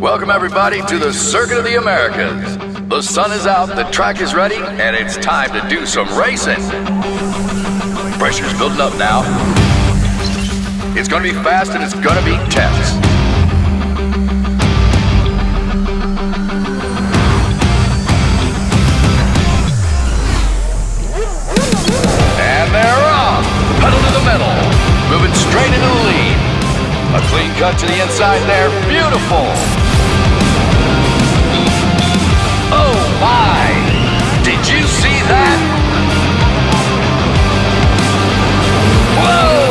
Welcome, everybody, to the Circuit of the Americas. The sun is out, the track is ready, and it's time to do some racing. Pressure's building up now. It's gonna be fast and it's gonna be tense. A clean cut to the inside there. Beautiful! Oh my! Did you see that? Whoa!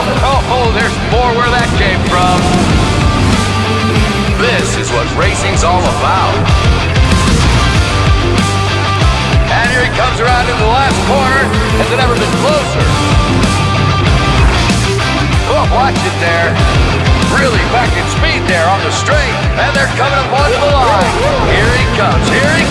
Oh, there's more where that came from. This is what racing's all about. And here he comes around into the last corner. Has it ever been straight, and they're coming up onto the line. Here he comes, here he